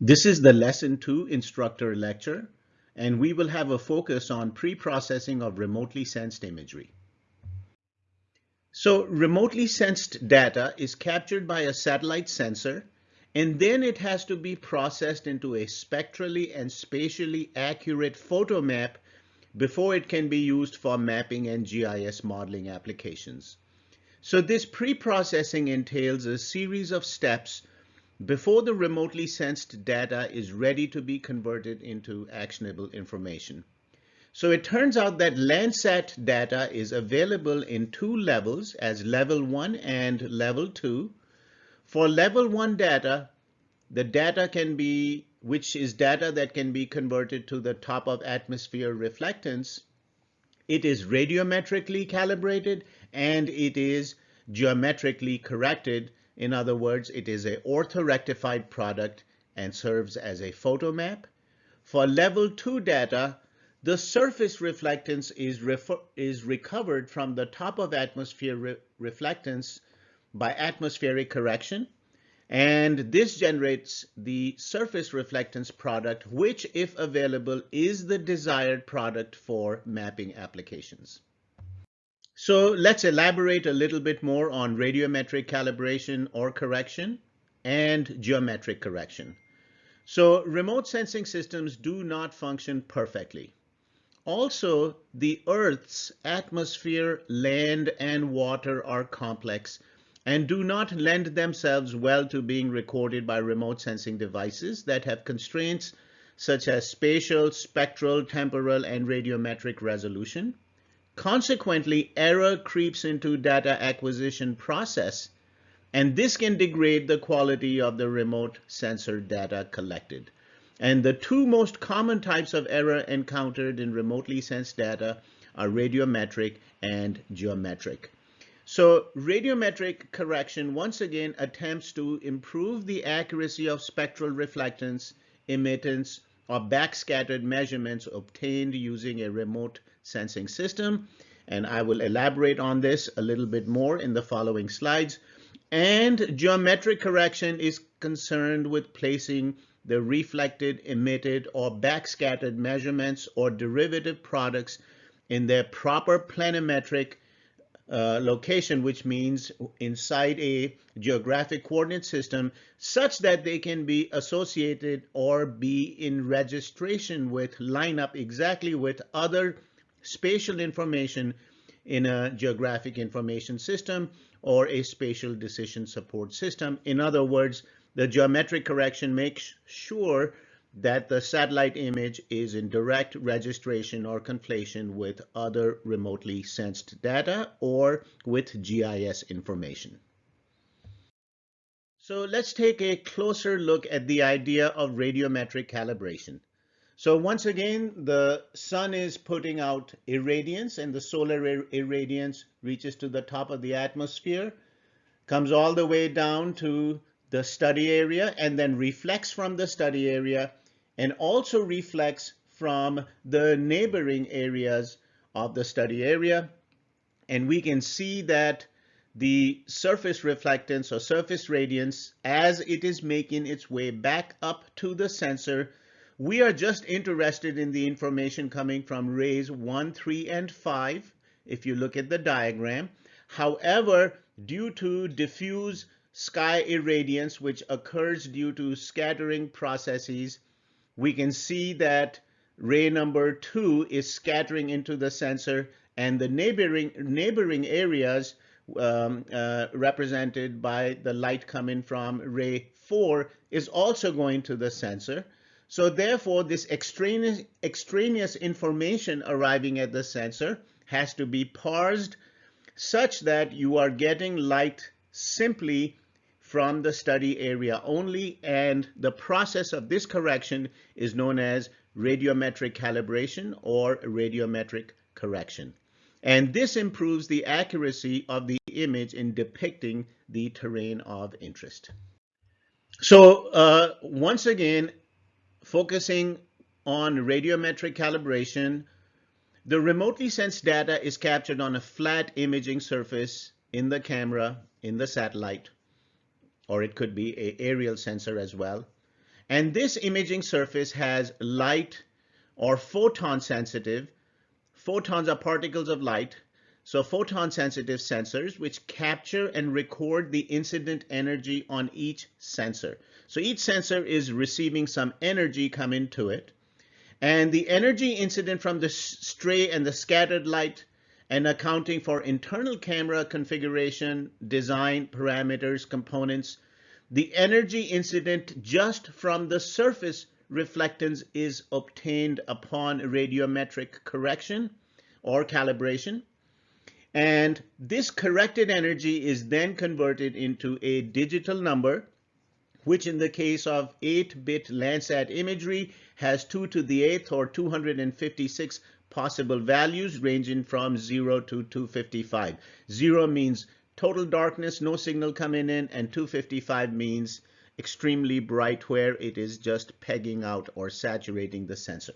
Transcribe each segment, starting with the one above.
This is the lesson two instructor lecture, and we will have a focus on pre-processing of remotely sensed imagery. So remotely sensed data is captured by a satellite sensor, and then it has to be processed into a spectrally and spatially accurate photo map before it can be used for mapping and GIS modeling applications. So this pre-processing entails a series of steps before the remotely sensed data is ready to be converted into actionable information. So it turns out that Landsat data is available in two levels as level one and level two. For level one data, the data can be, which is data that can be converted to the top of atmosphere reflectance. It is radiometrically calibrated and it is geometrically corrected in other words, it is a orthorectified product and serves as a photo map. For level two data, the surface reflectance is, is recovered from the top of atmosphere re reflectance by atmospheric correction. And this generates the surface reflectance product, which if available is the desired product for mapping applications. So let's elaborate a little bit more on radiometric calibration or correction and geometric correction. So remote sensing systems do not function perfectly. Also, the Earth's atmosphere, land, and water are complex and do not lend themselves well to being recorded by remote sensing devices that have constraints such as spatial, spectral, temporal, and radiometric resolution. Consequently, error creeps into data acquisition process, and this can degrade the quality of the remote sensor data collected. And the two most common types of error encountered in remotely sensed data are radiometric and geometric. So radiometric correction once again attempts to improve the accuracy of spectral reflectance, emittance, or backscattered measurements obtained using a remote sensing system. And I will elaborate on this a little bit more in the following slides. And geometric correction is concerned with placing the reflected, emitted, or backscattered measurements or derivative products in their proper planimetric uh, location, which means inside a geographic coordinate system, such that they can be associated or be in registration with, line up exactly with other spatial information in a geographic information system or a spatial decision support system. In other words, the geometric correction makes sure that the satellite image is in direct registration or conflation with other remotely sensed data or with GIS information. So let's take a closer look at the idea of radiometric calibration. So once again, the sun is putting out irradiance and the solar irradiance reaches to the top of the atmosphere, comes all the way down to the study area and then reflects from the study area and also reflects from the neighboring areas of the study area. And we can see that the surface reflectance or surface radiance as it is making its way back up to the sensor we are just interested in the information coming from rays 1, 3, and 5, if you look at the diagram. However, due to diffuse sky irradiance, which occurs due to scattering processes, we can see that ray number 2 is scattering into the sensor and the neighboring, neighboring areas um, uh, represented by the light coming from ray 4 is also going to the sensor. So therefore, this extraneous, extraneous information arriving at the sensor has to be parsed such that you are getting light simply from the study area only. And the process of this correction is known as radiometric calibration or radiometric correction. And this improves the accuracy of the image in depicting the terrain of interest. So uh, once again, focusing on radiometric calibration, the remotely sensed data is captured on a flat imaging surface in the camera, in the satellite, or it could be a aerial sensor as well. And this imaging surface has light or photon sensitive. Photons are particles of light. So photon sensitive sensors which capture and record the incident energy on each sensor. So each sensor is receiving some energy coming to it. And the energy incident from the stray and the scattered light and accounting for internal camera configuration, design, parameters, components, the energy incident just from the surface reflectance is obtained upon radiometric correction or calibration. And this corrected energy is then converted into a digital number, which in the case of 8-bit Landsat imagery has 2 to the 8th or 256 possible values ranging from 0 to 255. 0 means total darkness, no signal coming in, and 255 means extremely bright where it is just pegging out or saturating the sensor.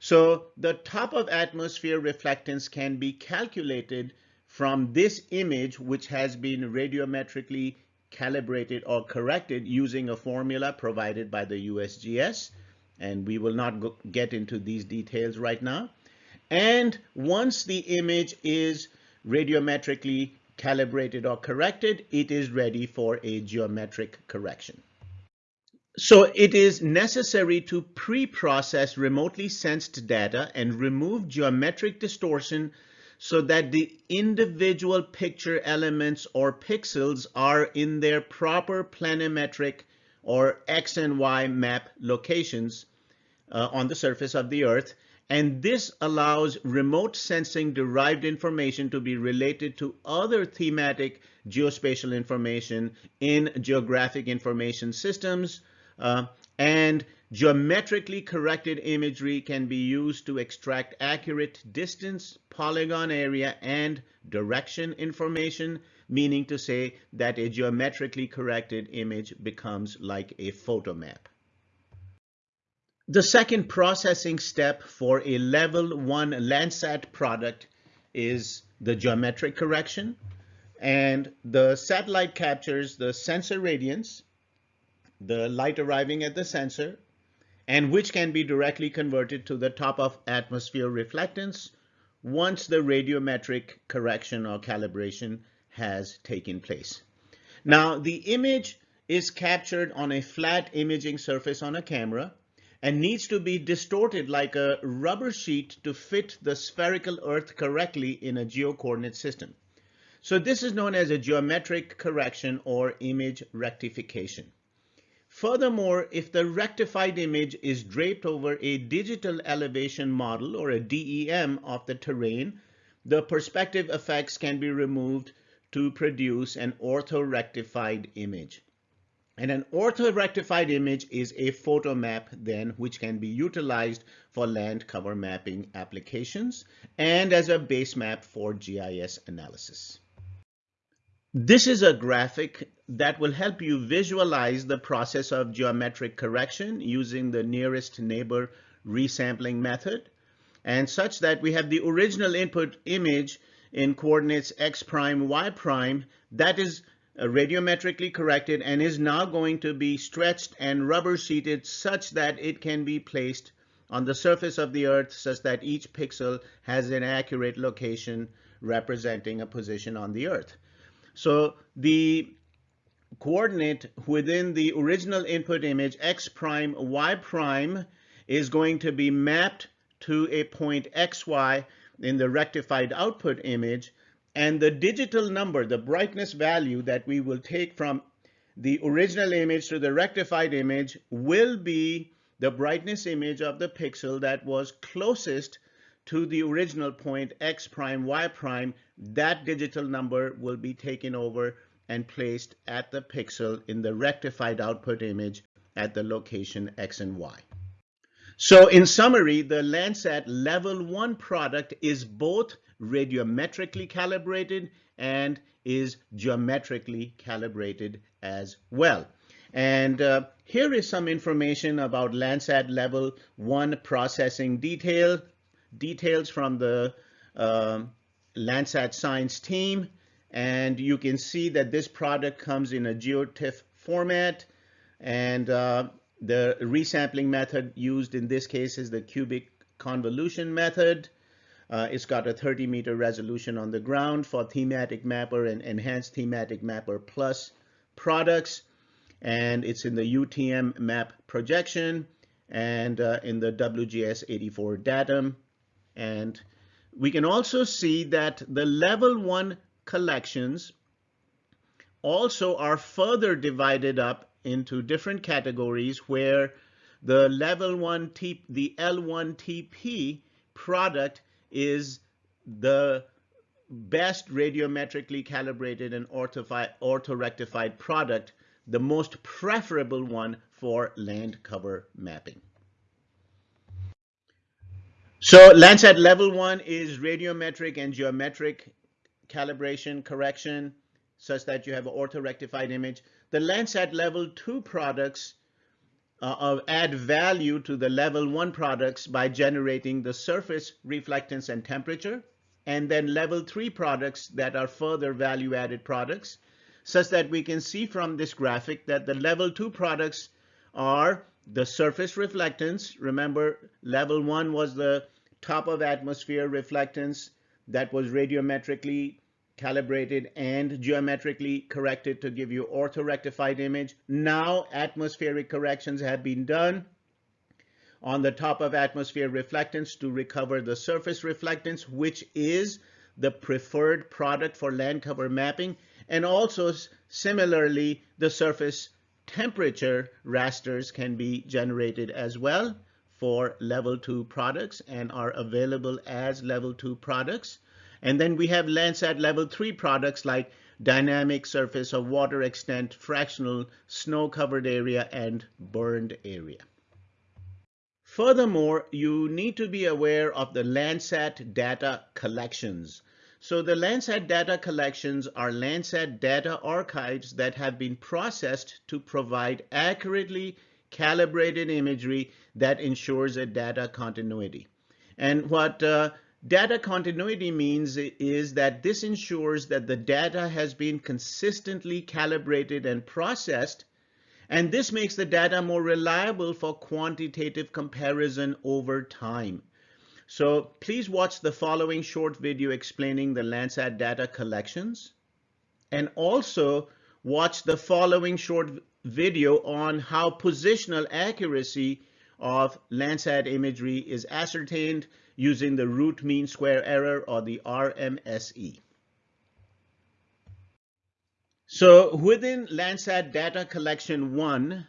So the top of atmosphere reflectance can be calculated from this image, which has been radiometrically calibrated or corrected using a formula provided by the USGS. And we will not go, get into these details right now. And once the image is radiometrically calibrated or corrected, it is ready for a geometric correction. So it is necessary to pre-process remotely sensed data and remove geometric distortion so that the individual picture elements or pixels are in their proper planimetric or X and Y map locations uh, on the surface of the Earth and this allows remote sensing derived information to be related to other thematic geospatial information in geographic information systems. Uh, and geometrically corrected imagery can be used to extract accurate distance, polygon area, and direction information, meaning to say that a geometrically corrected image becomes like a photo map. The second processing step for a level one Landsat product is the geometric correction. And the satellite captures the sensor radiance, the light arriving at the sensor, and which can be directly converted to the top of atmosphere reflectance once the radiometric correction or calibration has taken place. Now, the image is captured on a flat imaging surface on a camera and needs to be distorted like a rubber sheet to fit the spherical Earth correctly in a geocoordinate system. So this is known as a geometric correction or image rectification. Furthermore, if the rectified image is draped over a digital elevation model or a DEM of the terrain, the perspective effects can be removed to produce an ortho-rectified image. And an ortho-rectified image is a photo map then which can be utilized for land cover mapping applications and as a base map for GIS analysis. This is a graphic that will help you visualize the process of geometric correction using the nearest neighbor resampling method and such that we have the original input image in coordinates x prime, y prime that is uh, radiometrically corrected and is now going to be stretched and rubber sheeted such that it can be placed on the surface of the earth such that each pixel has an accurate location representing a position on the earth. So the coordinate within the original input image x prime y prime is going to be mapped to a point xy in the rectified output image. And the digital number, the brightness value that we will take from the original image to the rectified image will be the brightness image of the pixel that was closest to the original point x prime y prime. That digital number will be taken over and placed at the pixel in the rectified output image at the location x and y. So in summary, the Landsat level one product is both radiometrically calibrated and is geometrically calibrated as well. And uh, here is some information about Landsat level one processing detail, details from the uh, Landsat science team. And you can see that this product comes in a GeoTIFF format. And uh, The resampling method used in this case is the cubic convolution method. Uh, it's got a 30 meter resolution on the ground for thematic mapper and enhanced thematic mapper plus products. And it's in the UTM map projection and uh, in the WGS84 datum. And we can also see that the level one collections also are further divided up into different categories where the level one T, the L1 TP product is the best radiometrically calibrated and orthorectified product, the most preferable one for land cover mapping. So Landsat level one is radiometric and geometric calibration correction such that you have an orthorectified image. The Landsat level two products uh, add value to the level one products by generating the surface reflectance and temperature, and then level three products that are further value added products, such that we can see from this graphic that the level two products are the surface reflectance. Remember, level one was the top of atmosphere reflectance that was radiometrically calibrated and geometrically corrected to give you orthorectified image. Now atmospheric corrections have been done on the top of atmosphere reflectance to recover the surface reflectance, which is the preferred product for land cover mapping. And also similarly, the surface temperature rasters can be generated as well for level two products and are available as level two products. And then we have Landsat level three products like dynamic surface of water extent, fractional snow covered area, and burned area. Furthermore, you need to be aware of the Landsat data collections. So the Landsat data collections are Landsat data archives that have been processed to provide accurately calibrated imagery that ensures a data continuity. And what uh, Data continuity means is that this ensures that the data has been consistently calibrated and processed, and this makes the data more reliable for quantitative comparison over time. So please watch the following short video explaining the Landsat data collections, and also watch the following short video on how positional accuracy of Landsat imagery is ascertained using the root mean square error or the RMSE. So within Landsat data collection one,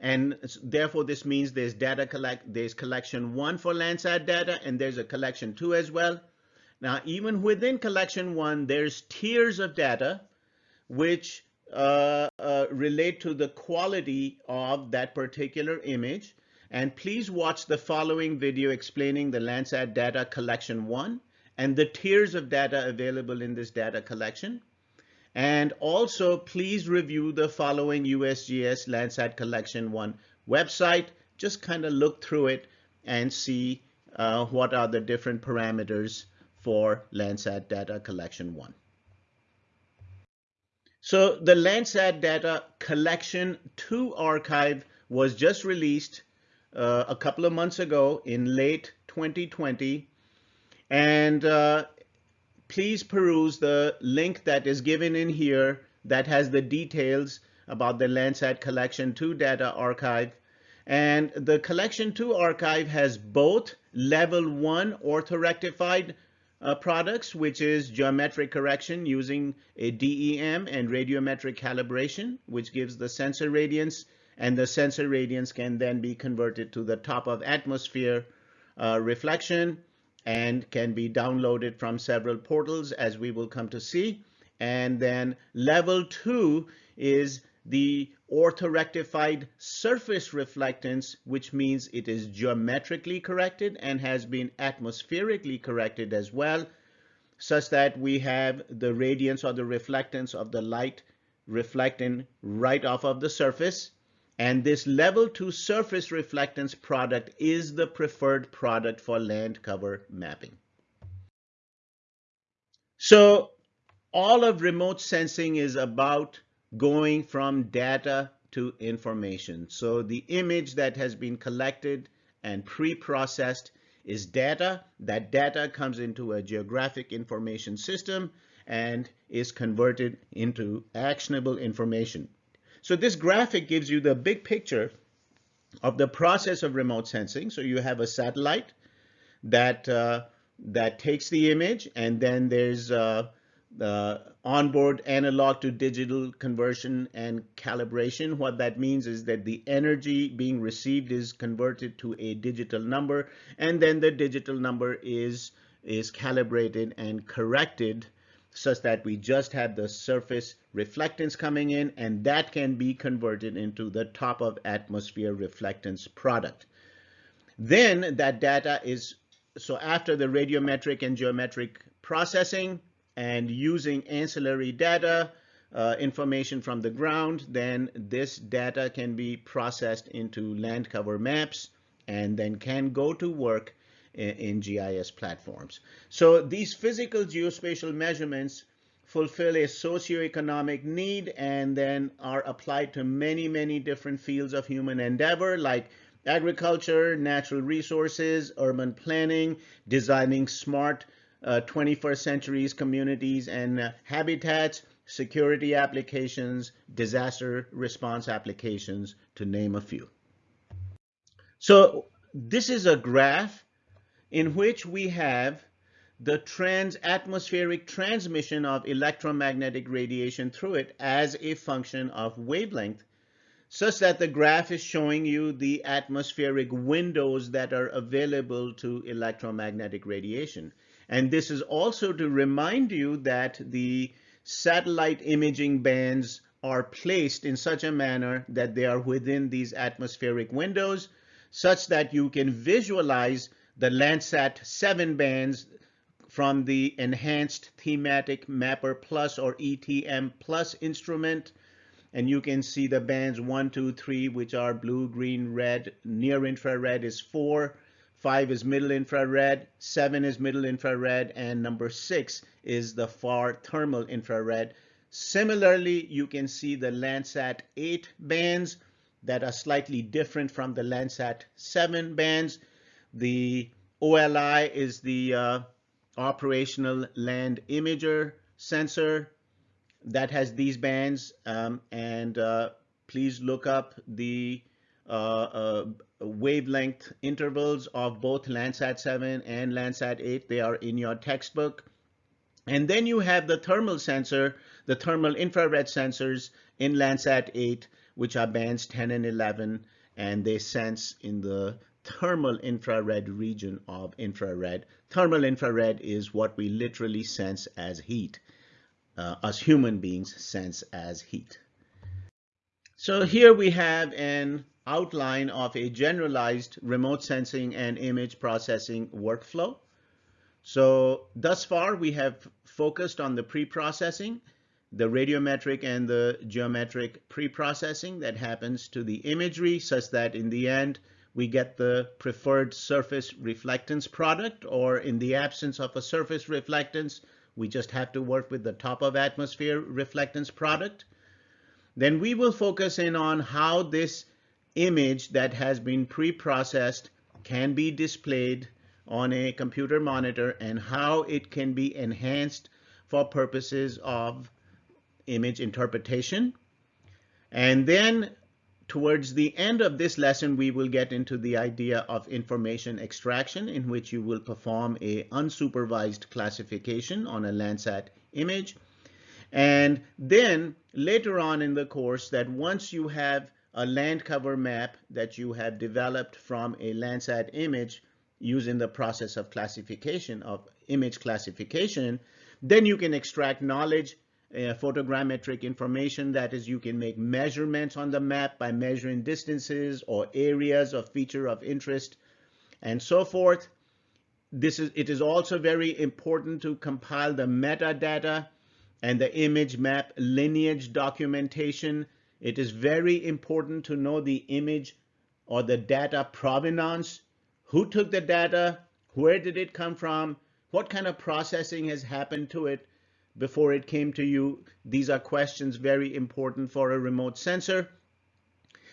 and therefore this means there's data collect, there's collection one for Landsat data and there's a collection two as well. Now, even within collection one, there's tiers of data which uh, uh, relate to the quality of that particular image. And please watch the following video explaining the Landsat data collection one and the tiers of data available in this data collection. And also please review the following USGS Landsat collection one website. Just kind of look through it and see uh, what are the different parameters for Landsat data collection one. So the Landsat data collection two archive was just released uh, a couple of months ago in late 2020. And uh, please peruse the link that is given in here that has the details about the Landsat Collection 2 data archive. And the Collection 2 archive has both level 1 orthorectified uh, products, which is geometric correction using a DEM and radiometric calibration, which gives the sensor radiance and the sensor radiance can then be converted to the top of atmosphere uh, reflection and can be downloaded from several portals as we will come to see. And then level two is the orthorectified surface reflectance, which means it is geometrically corrected and has been atmospherically corrected as well, such that we have the radiance or the reflectance of the light reflecting right off of the surface and this level two surface reflectance product is the preferred product for land cover mapping. So all of remote sensing is about going from data to information. So the image that has been collected and pre-processed is data. That data comes into a geographic information system and is converted into actionable information. So this graphic gives you the big picture of the process of remote sensing. So you have a satellite that uh, that takes the image, and then there's uh, the onboard analog to digital conversion and calibration. What that means is that the energy being received is converted to a digital number, and then the digital number is is calibrated and corrected such that we just have the surface reflectance coming in and that can be converted into the top of atmosphere reflectance product. Then that data is, so after the radiometric and geometric processing and using ancillary data, uh, information from the ground, then this data can be processed into land cover maps and then can go to work in, in GIS platforms. So these physical geospatial measurements fulfill a socioeconomic need and then are applied to many, many different fields of human endeavor like agriculture, natural resources, urban planning, designing smart uh, 21st centuries communities and uh, habitats, security applications, disaster response applications, to name a few. So this is a graph in which we have the trans-atmospheric transmission of electromagnetic radiation through it as a function of wavelength, such that the graph is showing you the atmospheric windows that are available to electromagnetic radiation. And this is also to remind you that the satellite imaging bands are placed in such a manner that they are within these atmospheric windows, such that you can visualize the Landsat 7 bands from the Enhanced Thematic Mapper Plus or ETM Plus instrument. And you can see the bands one, two, three, which are blue, green, red. Near infrared is four. Five is middle infrared. Seven is middle infrared. And number six is the far thermal infrared. Similarly, you can see the Landsat 8 bands that are slightly different from the Landsat 7 bands. The OLI is the uh, operational land imager sensor that has these bands um, and uh, please look up the uh, uh, wavelength intervals of both Landsat 7 and Landsat 8. They are in your textbook. And then you have the thermal sensor, the thermal infrared sensors in Landsat 8, which are bands 10 and 11, and they sense in the thermal infrared region of infrared. Thermal infrared is what we literally sense as heat, uh, us human beings sense as heat. So here we have an outline of a generalized remote sensing and image processing workflow. So thus far we have focused on the pre-processing, the radiometric and the geometric pre-processing that happens to the imagery such that in the end we get the preferred surface reflectance product, or in the absence of a surface reflectance, we just have to work with the top of atmosphere reflectance product. Then we will focus in on how this image that has been pre-processed can be displayed on a computer monitor and how it can be enhanced for purposes of image interpretation. And then Towards the end of this lesson, we will get into the idea of information extraction in which you will perform a unsupervised classification on a Landsat image. And then later on in the course that once you have a land cover map that you have developed from a Landsat image using the process of classification of image classification, then you can extract knowledge uh, photogrammetric information. That is, you can make measurements on the map by measuring distances or areas of feature of interest and so forth. This is, it is also very important to compile the metadata and the image map lineage documentation. It is very important to know the image or the data provenance. Who took the data? Where did it come from? What kind of processing has happened to it? Before it came to you. These are questions very important for a remote sensor.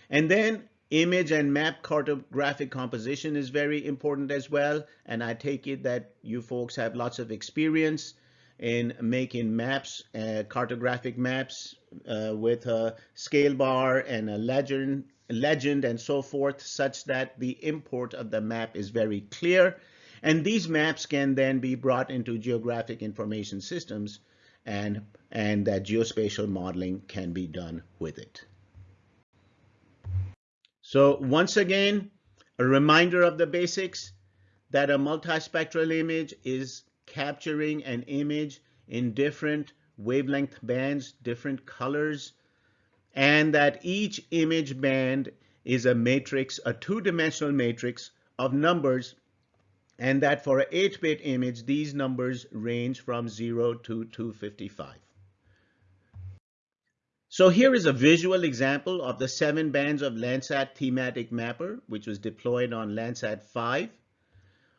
And then image and map cartographic composition is very important as well. And I take it that you folks have lots of experience in making maps, uh, cartographic maps uh, with a scale bar and a legend, legend and so forth, such that the import of the map is very clear. And these maps can then be brought into geographic information systems and, and that geospatial modeling can be done with it. So once again, a reminder of the basics that a multispectral image is capturing an image in different wavelength bands, different colors, and that each image band is a matrix, a two-dimensional matrix of numbers, and that for an 8-bit image, these numbers range from 0 to 255. So here is a visual example of the seven bands of Landsat thematic mapper, which was deployed on Landsat 5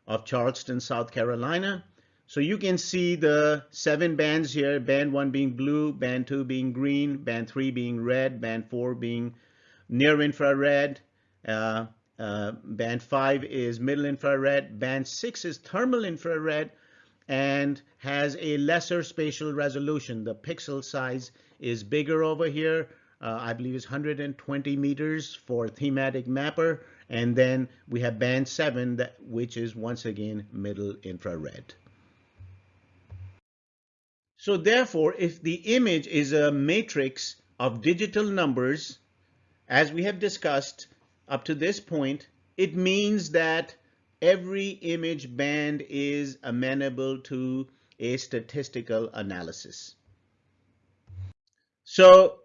of Charleston, South Carolina. So you can see the seven bands here, band one being blue, band two being green, band three being red, band four being near infrared, uh, uh, band five is middle infrared, band six is thermal infrared, and has a lesser spatial resolution. The pixel size is bigger over here. Uh, I believe it's 120 meters for thematic mapper. And then we have band 7, that, which is once again middle infrared. So therefore, if the image is a matrix of digital numbers, as we have discussed up to this point, it means that every image band is amenable to a statistical analysis. So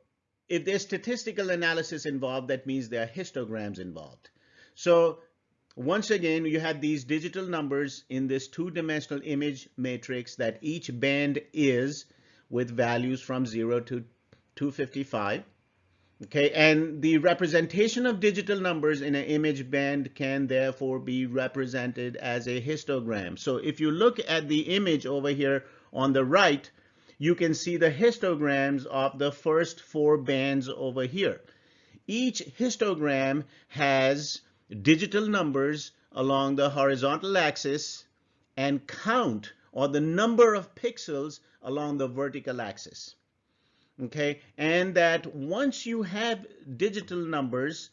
if there's statistical analysis involved, that means there are histograms involved. So once again, you have these digital numbers in this two-dimensional image matrix that each band is with values from 0 to 255. Okay, and the representation of digital numbers in an image band can therefore be represented as a histogram. So if you look at the image over here on the right, you can see the histograms of the first four bands over here. Each histogram has digital numbers along the horizontal axis and count or the number of pixels along the vertical axis okay? And that once you have digital numbers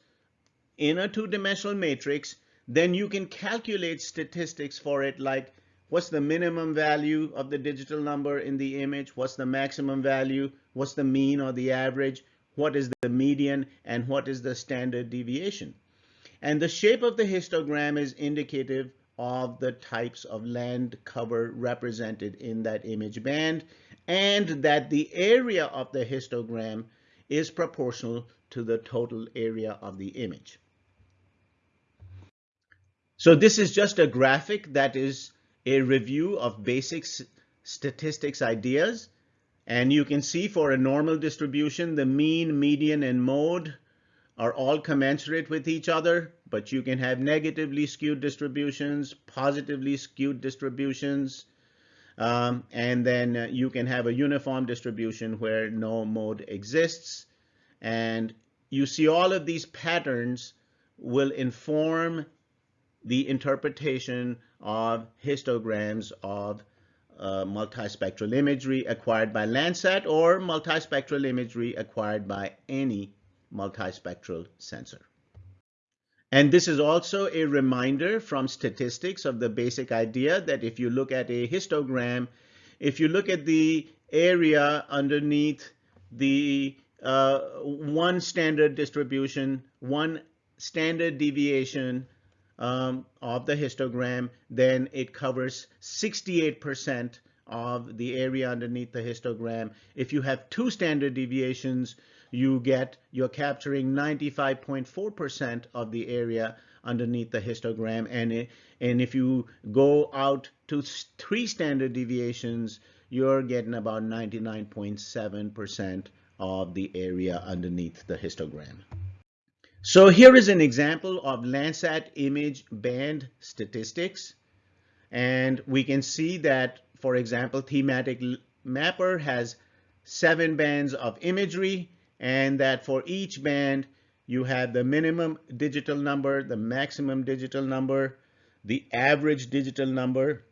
in a two-dimensional matrix then you can calculate statistics for it like what's the minimum value of the digital number in the image? What's the maximum value? What's the mean or the average? What is the median? And what is the standard deviation? And the shape of the histogram is indicative of the types of land cover represented in that image band and that the area of the histogram is proportional to the total area of the image. So this is just a graphic that is a review of basic statistics ideas. And you can see for a normal distribution, the mean, median, and mode are all commensurate with each other, but you can have negatively skewed distributions, positively skewed distributions, um, and then uh, you can have a uniform distribution where no mode exists. And you see all of these patterns will inform the interpretation of histograms of uh, multispectral imagery acquired by Landsat or multispectral imagery acquired by any multispectral sensor. And this is also a reminder from statistics of the basic idea that if you look at a histogram, if you look at the area underneath the uh, one standard distribution, one standard deviation um, of the histogram, then it covers 68% of the area underneath the histogram. If you have two standard deviations, you get, you're capturing 95.4% of the area underneath the histogram. And, and if you go out to three standard deviations, you're getting about 99.7% of the area underneath the histogram. So here is an example of Landsat image band statistics. And we can see that, for example, thematic mapper has seven bands of imagery and that for each band you have the minimum digital number, the maximum digital number, the average digital number,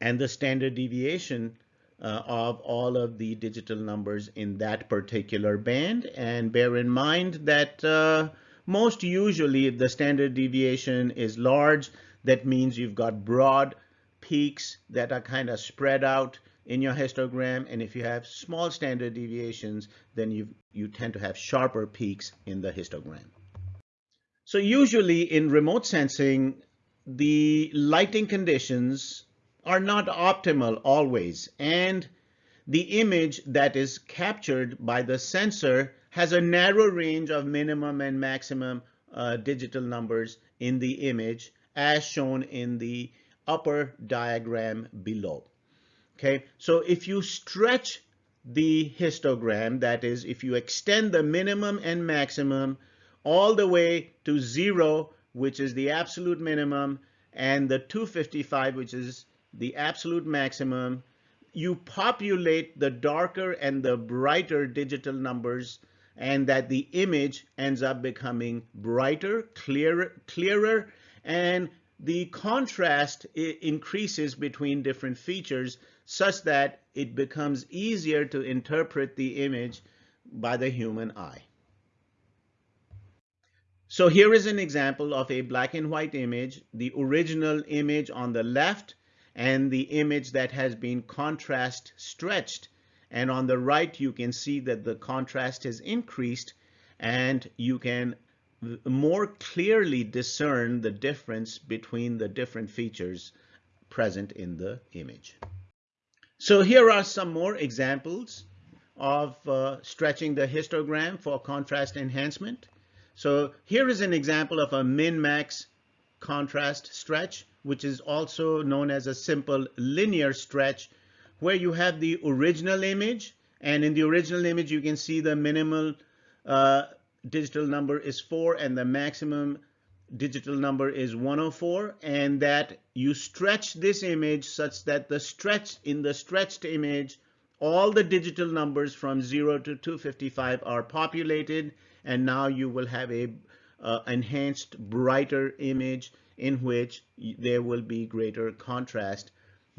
and the standard deviation uh, of all of the digital numbers in that particular band. And bear in mind that uh, most usually if the standard deviation is large, that means you've got broad peaks that are kind of spread out in your histogram. And if you have small standard deviations, then you, you tend to have sharper peaks in the histogram. So usually in remote sensing, the lighting conditions are not optimal always. And the image that is captured by the sensor has a narrow range of minimum and maximum uh, digital numbers in the image as shown in the upper diagram below. Okay, so if you stretch the histogram, that is, if you extend the minimum and maximum all the way to zero, which is the absolute minimum, and the 255, which is the absolute maximum, you populate the darker and the brighter digital numbers and that the image ends up becoming brighter, clearer, clearer, and the contrast increases between different features such that it becomes easier to interpret the image by the human eye. So here is an example of a black and white image, the original image on the left and the image that has been contrast stretched. And on the right, you can see that the contrast is increased and you can more clearly discern the difference between the different features present in the image. So here are some more examples of uh, stretching the histogram for contrast enhancement. So here is an example of a min-max contrast stretch, which is also known as a simple linear stretch, where you have the original image, and in the original image you can see the minimal uh, digital number is 4 and the maximum digital number is 104 and that you stretch this image such that the stretch in the stretched image all the digital numbers from 0 to 255 are populated and now you will have a uh, enhanced brighter image in which there will be greater contrast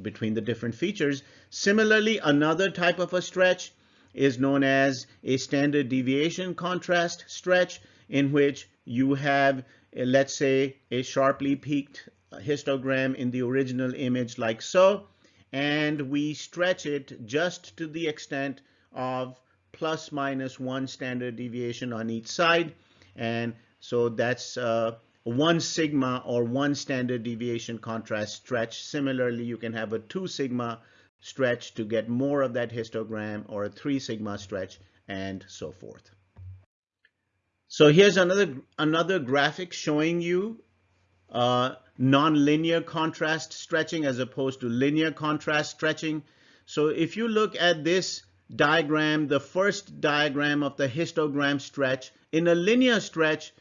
between the different features. Similarly, another type of a stretch is known as a standard deviation contrast stretch in which you have, let's say, a sharply peaked histogram in the original image like so, and we stretch it just to the extent of plus minus one standard deviation on each side. And so that's uh, one sigma or one standard deviation contrast stretch. Similarly, you can have a two sigma stretch to get more of that histogram or a 3 sigma stretch and so forth. So here's another, another graphic showing you uh, nonlinear contrast stretching as opposed to linear contrast stretching. So if you look at this diagram, the first diagram of the histogram stretch, in a linear stretch,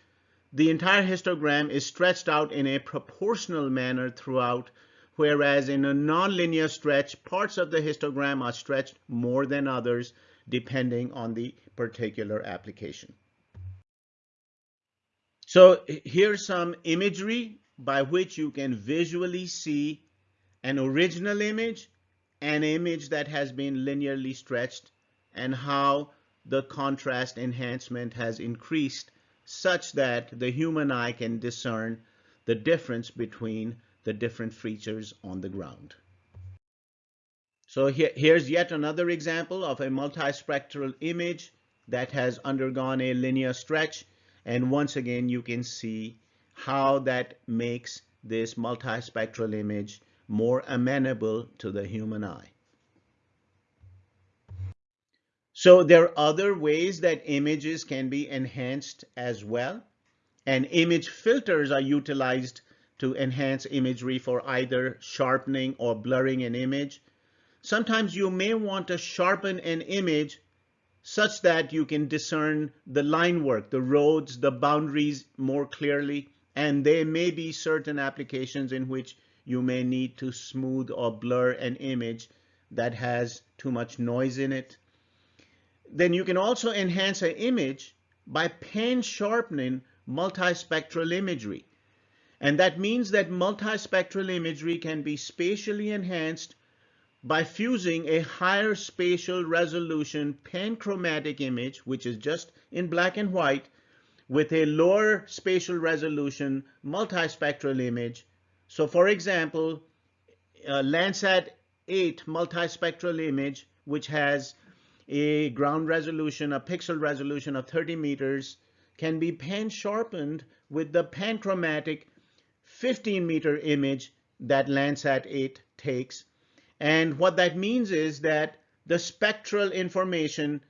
the entire histogram is stretched out in a proportional manner throughout whereas in a nonlinear stretch, parts of the histogram are stretched more than others depending on the particular application. So here's some imagery by which you can visually see an original image, an image that has been linearly stretched, and how the contrast enhancement has increased such that the human eye can discern the difference between the different features on the ground. So here, here's yet another example of a multispectral image that has undergone a linear stretch. And once again, you can see how that makes this multispectral image more amenable to the human eye. So there are other ways that images can be enhanced as well. And image filters are utilized to enhance imagery for either sharpening or blurring an image. Sometimes you may want to sharpen an image such that you can discern the line work, the roads, the boundaries more clearly. And there may be certain applications in which you may need to smooth or blur an image that has too much noise in it. Then you can also enhance an image by pan sharpening multispectral imagery. And that means that multispectral imagery can be spatially enhanced by fusing a higher spatial resolution panchromatic image, which is just in black and white, with a lower spatial resolution multispectral image. So for example, uh, Landsat 8 multispectral image, which has a ground resolution, a pixel resolution of 30 meters, can be pan sharpened with the panchromatic 15 meter image that Landsat 8 takes and what that means is that the spectral information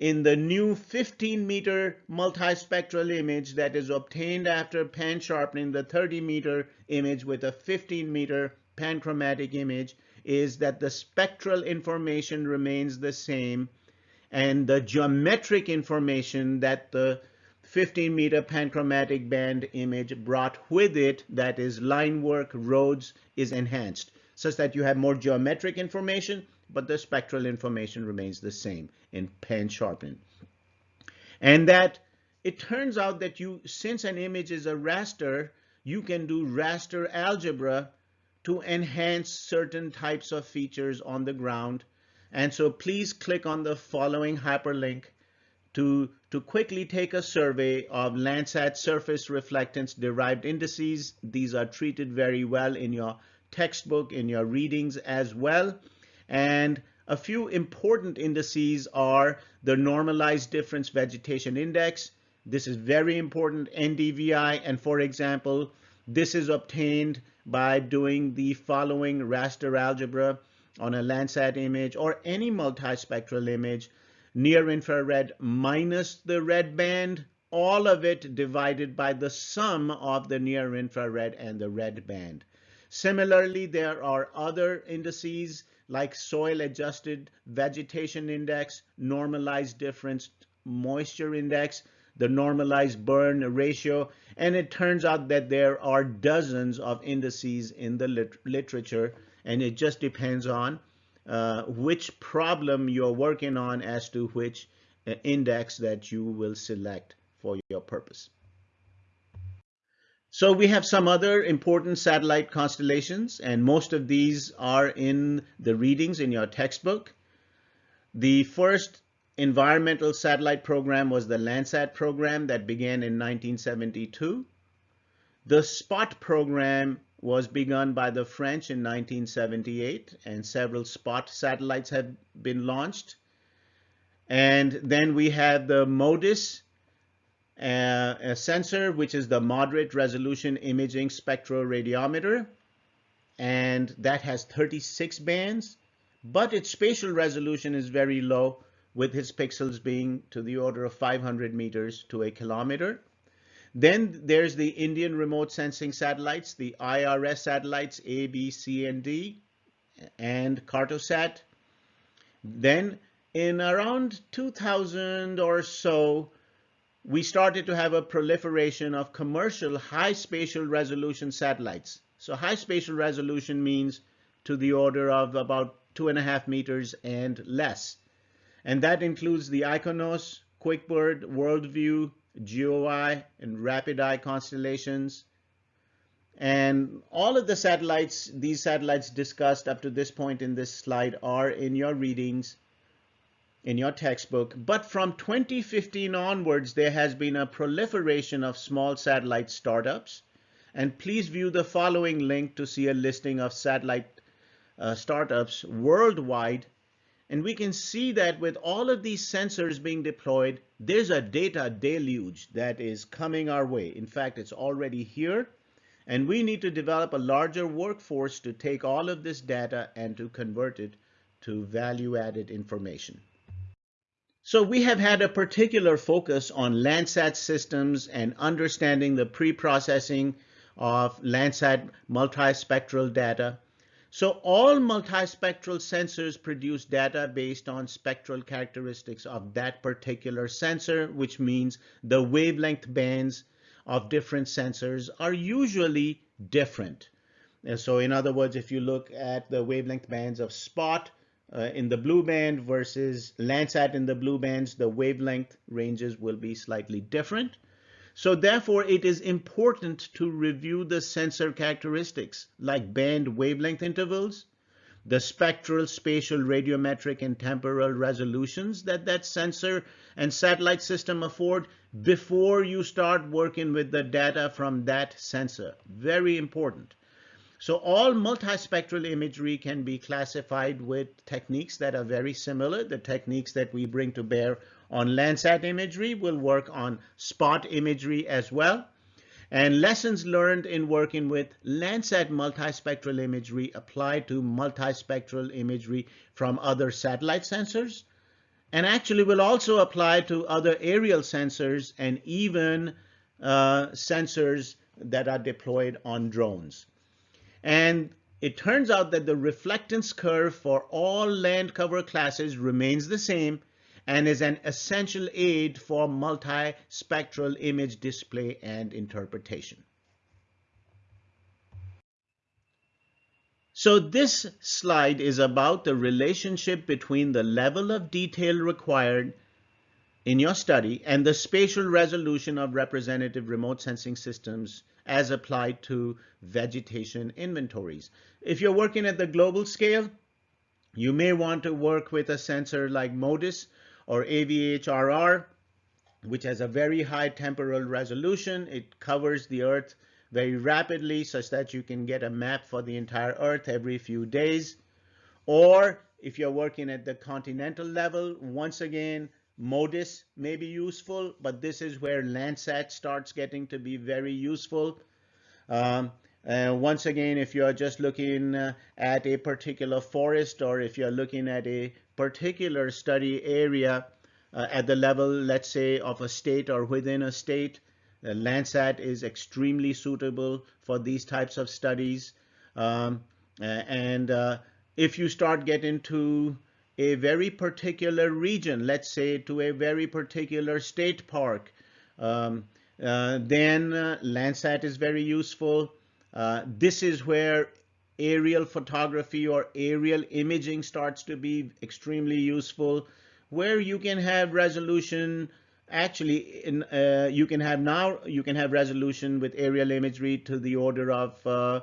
in the new 15 meter multispectral image that is obtained after pan sharpening the 30 meter image with a 15 meter panchromatic image is that the spectral information remains the same and the geometric information that the 15 meter panchromatic band image brought with it, that is line work, roads, is enhanced such that you have more geometric information, but the spectral information remains the same in pan sharpening. And that it turns out that you, since an image is a raster, you can do raster algebra to enhance certain types of features on the ground. And so please click on the following hyperlink to, to quickly take a survey of Landsat surface reflectance derived indices. These are treated very well in your textbook, in your readings as well. And a few important indices are the normalized difference vegetation index. This is very important, NDVI. And for example, this is obtained by doing the following raster algebra on a Landsat image or any multispectral image, near infrared minus the red band, all of it divided by the sum of the near infrared and the red band. Similarly, there are other indices like soil adjusted vegetation index, normalized difference moisture index, the normalized burn ratio, and it turns out that there are dozens of indices in the lit literature, and it just depends on uh, which problem you're working on as to which uh, index that you will select for your purpose. So we have some other important satellite constellations, and most of these are in the readings in your textbook. The first environmental satellite program was the Landsat program that began in 1972. The SPOT program was begun by the French in 1978, and several SPOT satellites have been launched. And then we have the MODIS uh, a sensor, which is the moderate resolution imaging spectroradiometer. And that has 36 bands, but its spatial resolution is very low with its pixels being to the order of 500 meters to a kilometer. Then there's the Indian remote sensing satellites, the IRS satellites A, B, C, and D, and Cartosat. Then in around 2000 or so, we started to have a proliferation of commercial high spatial resolution satellites. So high spatial resolution means to the order of about two and a half meters and less. And that includes the IKONOS, QuickBird, WorldView, GeoEye, and RapidEye constellations. And all of the satellites, these satellites discussed up to this point in this slide are in your readings in your textbook. But from 2015 onwards, there has been a proliferation of small satellite startups. And please view the following link to see a listing of satellite uh, startups worldwide. And we can see that with all of these sensors being deployed, there's a data deluge that is coming our way. In fact, it's already here. And we need to develop a larger workforce to take all of this data and to convert it to value added information. So we have had a particular focus on Landsat systems and understanding the pre-processing of Landsat multispectral data. So all multispectral sensors produce data based on spectral characteristics of that particular sensor, which means the wavelength bands of different sensors are usually different. And so in other words, if you look at the wavelength bands of SPOT, uh, in the blue band versus Landsat in the blue bands, the wavelength ranges will be slightly different. So therefore, it is important to review the sensor characteristics like band wavelength intervals, the spectral, spatial, radiometric, and temporal resolutions that that sensor and satellite system afford before you start working with the data from that sensor. Very important. So all multispectral imagery can be classified with techniques that are very similar. The techniques that we bring to bear on Landsat imagery will work on SPOT imagery as well. And lessons learned in working with Landsat multispectral imagery apply to multispectral imagery from other satellite sensors and actually will also apply to other aerial sensors and even uh, sensors that are deployed on drones. And it turns out that the reflectance curve for all land cover classes remains the same and is an essential aid for multispectral image display and interpretation. So this slide is about the relationship between the level of detail required in your study and the spatial resolution of representative remote sensing systems as applied to vegetation inventories. If you're working at the global scale, you may want to work with a sensor like MODIS or AVHRR, which has a very high temporal resolution. It covers the Earth very rapidly such that you can get a map for the entire Earth every few days. Or if you're working at the continental level, once again, MODIS may be useful, but this is where Landsat starts getting to be very useful. Um, uh, once again, if you're just looking uh, at a particular forest or if you're looking at a particular study area uh, at the level, let's say, of a state or within a state, uh, Landsat is extremely suitable for these types of studies. Um, and uh, if you start getting to a very particular region, let's say to a very particular state park, um, uh, then Landsat is very useful. Uh, this is where aerial photography or aerial imaging starts to be extremely useful, where you can have resolution actually in, uh, you can have now you can have resolution with aerial imagery to the order of uh,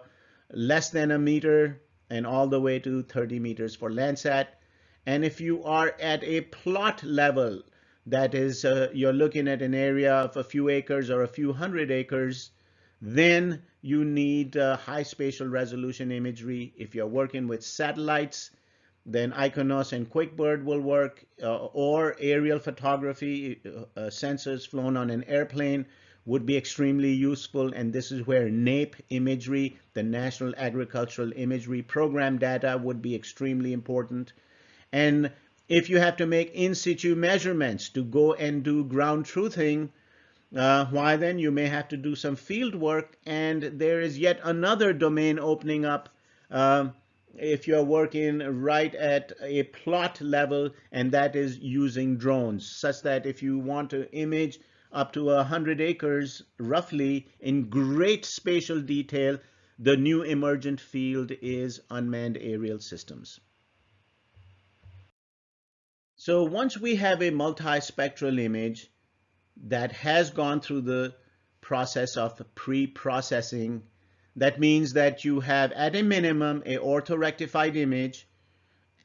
less than a meter and all the way to 30 meters for Landsat. And if you are at a plot level, that is, uh, you're looking at an area of a few acres or a few hundred acres, then you need uh, high spatial resolution imagery. If you're working with satellites, then IKONOS and QuickBird will work, uh, or aerial photography, uh, uh sensors flown on an airplane would be extremely useful. And this is where NAIP imagery, the National Agricultural Imagery Program data would be extremely important. And if you have to make in situ measurements to go and do ground truthing, uh, why then you may have to do some field work and there is yet another domain opening up uh, if you're working right at a plot level and that is using drones such that if you want to image up to 100 acres roughly in great spatial detail the new emergent field is unmanned aerial systems. So once we have a multispectral image that has gone through the process of pre-processing. That means that you have at a minimum a orthorectified image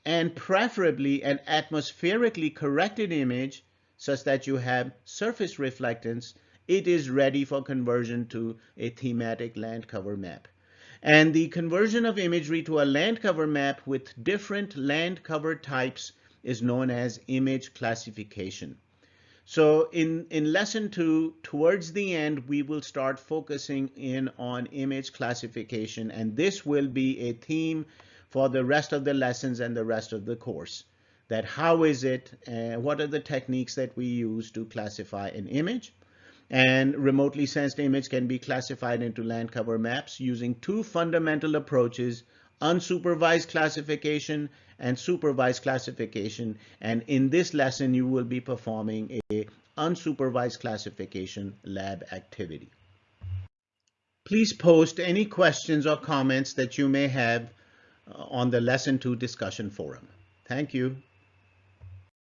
and preferably an atmospherically corrected image such that you have surface reflectance. It is ready for conversion to a thematic land cover map. And the conversion of imagery to a land cover map with different land cover types is known as image classification. So in, in lesson two, towards the end, we will start focusing in on image classification, and this will be a theme for the rest of the lessons and the rest of the course. That how is it, and what are the techniques that we use to classify an image? And remotely sensed image can be classified into land cover maps using two fundamental approaches, unsupervised classification and supervised classification. And in this lesson, you will be performing a unsupervised classification lab activity. Please post any questions or comments that you may have uh, on the lesson two discussion forum. Thank you.